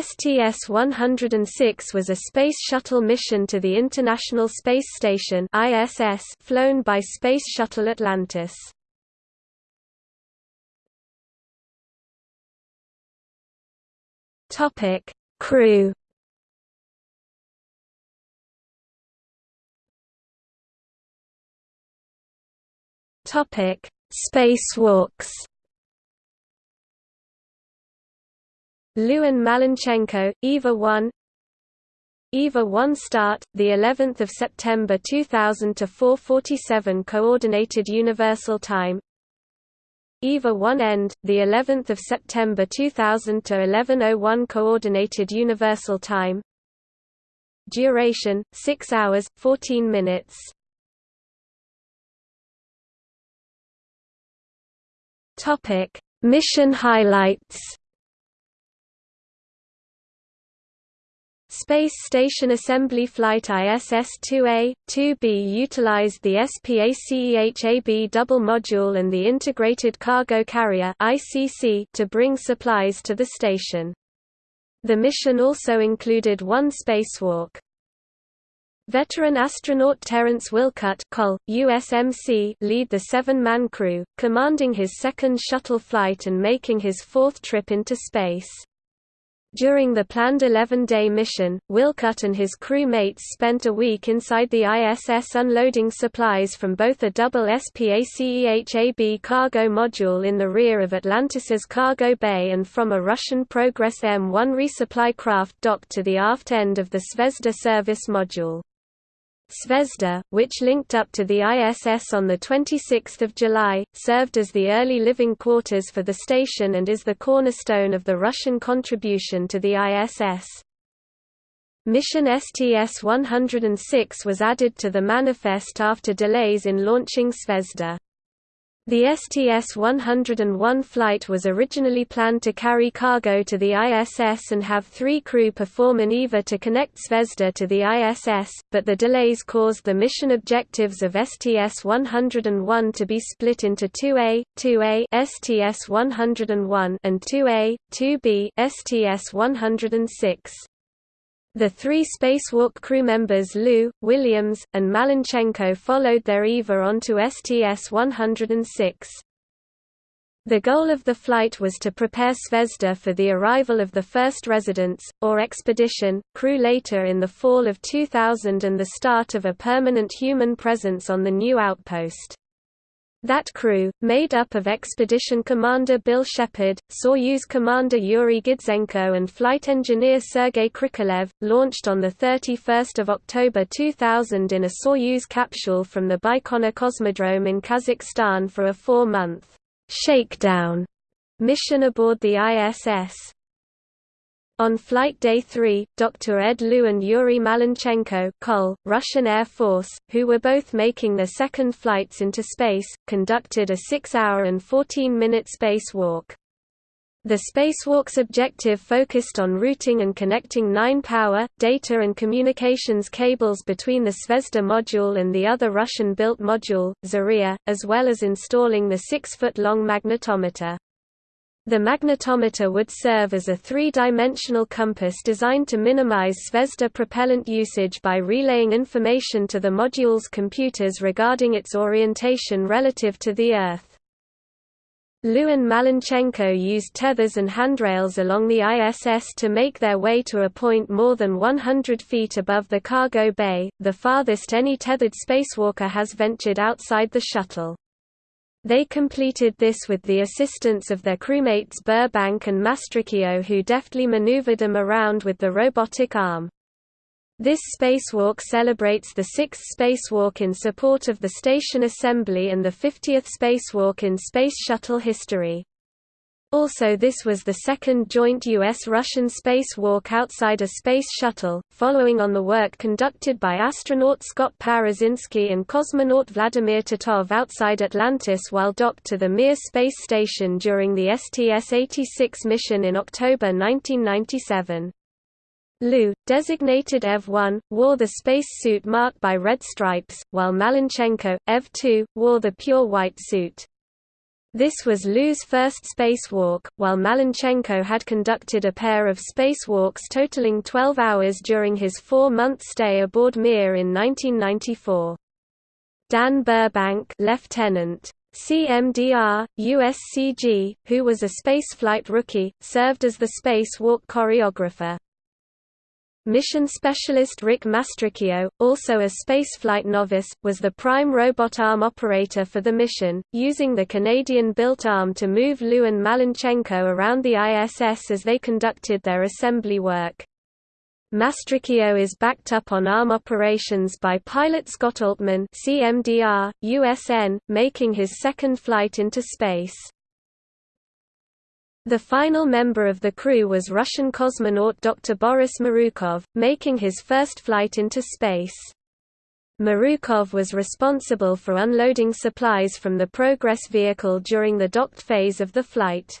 STS-106 was a Space Shuttle mission to the International Space Station ISS flown by Space Shuttle Atlantis. Topic: Crew. Topic: Spacewalks. Lewin Malenchenko, EVA 1 EVA 1 start, the 11th of September 2000 to 4:47 Coordinated Universal Time. EVA 1 end, the 11th of September 2000 to 11:01 Coordinated Universal Time. Duration: 6 hours 14 minutes. Topic: Mission highlights. Space Station Assembly Flight ISS-2A, 2B utilized the SPACEHAB double module and the Integrated Cargo Carrier to bring supplies to the station. The mission also included one spacewalk. Veteran astronaut Terence Wilcutt Col, USMC lead the seven-man crew, commanding his second shuttle flight and making his fourth trip into space. During the planned 11-day mission, Wilcutt and his crew mates spent a week inside the ISS unloading supplies from both a double SPACEHAB cargo module in the rear of Atlantis's cargo bay and from a Russian Progress M1 resupply craft docked to the aft end of the Zvezda service module. Zvezda, which linked up to the ISS on 26 July, served as the early living quarters for the station and is the cornerstone of the Russian contribution to the ISS. Mission STS-106 was added to the manifest after delays in launching Zvezda. The STS-101 flight was originally planned to carry cargo to the ISS and have three crew perform an EVA to connect Zvezda to the ISS, but the delays caused the mission objectives of STS-101 to be split into 2A, 2A STS-101 and 2A, 2B STS-106. The three spacewalk crew members Lu, Williams, and Malenchenko followed their EVA onto STS-106. The goal of the flight was to prepare Zvezda for the arrival of the first residents, or expedition, crew later in the fall of 2000 and the start of a permanent human presence on the new outpost. That crew, made up of Expedition Commander Bill Shepard, Soyuz Commander Yuri Gidzenko and flight engineer Sergei Krikalev, launched on 31 October 2000 in a Soyuz capsule from the Baikonur Cosmodrome in Kazakhstan for a four-month shakedown mission aboard the ISS. On Flight Day 3, Dr. Ed Lu and Yuri Malenchenko Col, Russian Air Force, who were both making their second flights into space, conducted a 6-hour and 14-minute spacewalk. The spacewalk's objective focused on routing and connecting nine power, data and communications cables between the Zvezda module and the other Russian-built module, Zarya, as well as installing the six-foot-long magnetometer. The magnetometer would serve as a three-dimensional compass designed to minimize Zvezda propellant usage by relaying information to the module's computers regarding its orientation relative to the Earth. And Malenchenko used tethers and handrails along the ISS to make their way to a point more than 100 feet above the cargo bay, the farthest any tethered spacewalker has ventured outside the shuttle. They completed this with the assistance of their crewmates Burbank and Mastracchio who deftly maneuvered them around with the robotic arm. This spacewalk celebrates the sixth spacewalk in support of the station assembly and the 50th spacewalk in Space Shuttle history. Also this was the second joint U.S.-Russian spacewalk outside a space shuttle, following on the work conducted by astronaut Scott Parazynski and cosmonaut Vladimir Titov outside Atlantis while docked to the Mir space station during the STS-86 mission in October 1997. Lu, designated EV-1, wore the space suit marked by red stripes, while Malenchenko, EV-2, wore the pure white suit. This was Lu's first spacewalk, while Malenchenko had conducted a pair of spacewalks totaling 12 hours during his four-month stay aboard Mir in 1994. Dan Burbank Lieutenant. CMDR, USCG, who was a spaceflight rookie, served as the spacewalk choreographer. Mission specialist Rick Mastracchio, also a spaceflight novice, was the prime robot arm operator for the mission, using the Canadian-built arm to move Lu and Malenchenko around the ISS as they conducted their assembly work. Mastracchio is backed up on ARM operations by pilot Scott Altman CMDR, USN, making his second flight into space. The final member of the crew was Russian cosmonaut Dr. Boris Morukov, making his first flight into space. Morukov was responsible for unloading supplies from the Progress vehicle during the docked phase of the flight.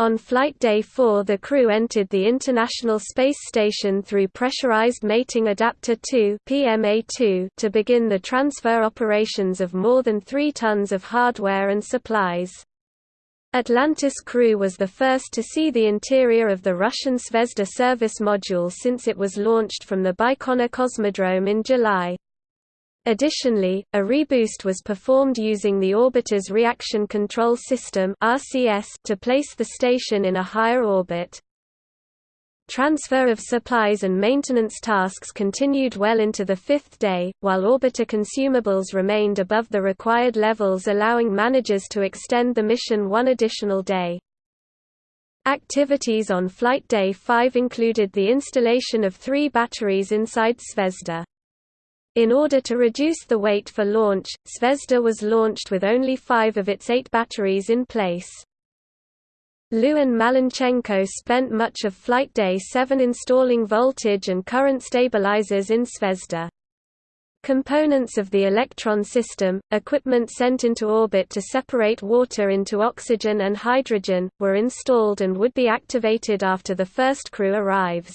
On Flight Day 4 the crew entered the International Space Station through Pressurized Mating Adapter 2 PMA-2 to begin the transfer operations of more than 3 tons of hardware and supplies. Atlantis crew was the first to see the interior of the Russian Zvezda service module since it was launched from the Baikonur Cosmodrome in July. Additionally, a reboost was performed using the orbiter's reaction control system to place the station in a higher orbit. Transfer of supplies and maintenance tasks continued well into the fifth day, while orbiter consumables remained above the required levels allowing managers to extend the mission one additional day. Activities on Flight Day 5 included the installation of three batteries inside Zvezda. In order to reduce the weight for launch, Zvezda was launched with only five of its eight batteries in place. Lu and Malenchenko spent much of Flight Day 7 installing voltage and current stabilizers in Zvezda. Components of the Electron system, equipment sent into orbit to separate water into oxygen and hydrogen, were installed and would be activated after the first crew arrives.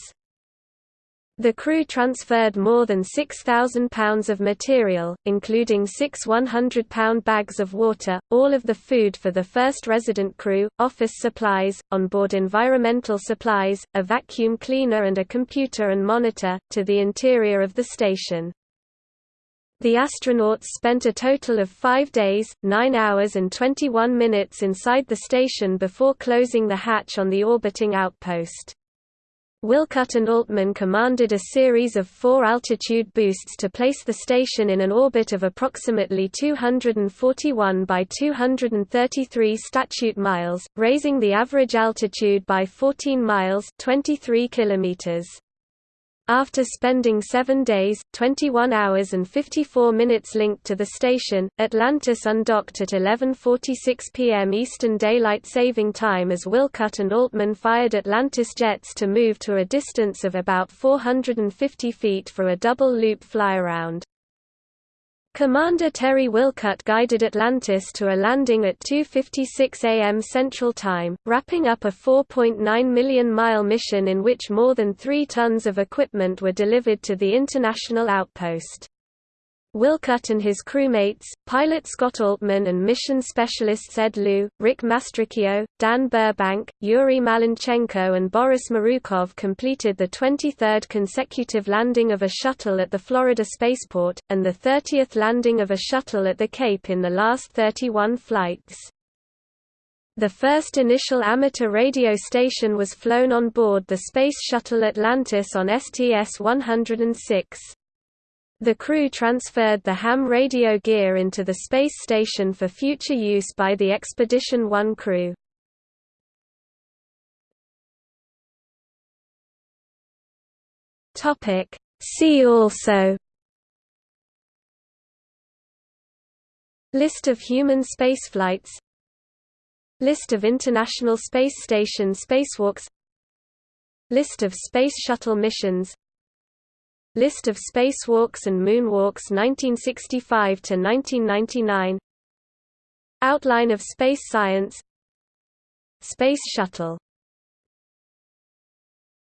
The crew transferred more than 6,000 pounds of material, including six 100-pound bags of water, all of the food for the first resident crew, office supplies, onboard environmental supplies, a vacuum cleaner and a computer and monitor, to the interior of the station. The astronauts spent a total of five days, 9 hours and 21 minutes inside the station before closing the hatch on the orbiting outpost. Wilcutt and Altman commanded a series of four altitude boosts to place the station in an orbit of approximately 241 by 233 statute miles, raising the average altitude by 14 miles 23 kilometers. After spending seven days, 21 hours and 54 minutes linked to the station, Atlantis undocked at 11.46 p.m. Eastern Daylight Saving Time as Wilcutt and Altman fired Atlantis jets to move to a distance of about 450 feet for a double-loop flyaround. Commander Terry Wilcutt guided Atlantis to a landing at 2.56 am Central Time, wrapping up a 4.9 million-mile mission in which more than three tons of equipment were delivered to the international outpost. Wilcutt and his crewmates, pilot Scott Altman and mission specialists Ed Lu, Rick Mastracchio, Dan Burbank, Yuri Malenchenko and Boris Morukov completed the 23rd consecutive landing of a shuttle at the Florida spaceport, and the 30th landing of a shuttle at the Cape in the last 31 flights. The first initial amateur radio station was flown on board the Space Shuttle Atlantis on STS-106. The crew transferred the ham radio gear into the space station for future use by the Expedition 1 crew. See also. List of human spaceflights. List of International Space Station spacewalks. List of Space Shuttle missions List of spacewalks and moonwalks 1965 to 1999 Outline of space science. Space Shuttle